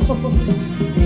すいません。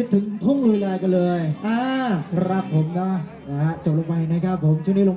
คิดถึงทุ่งลุยลายกันเลย อ่า ครับผมนะนะฮะจบลงไปนะครับผมช่วงนี้ลง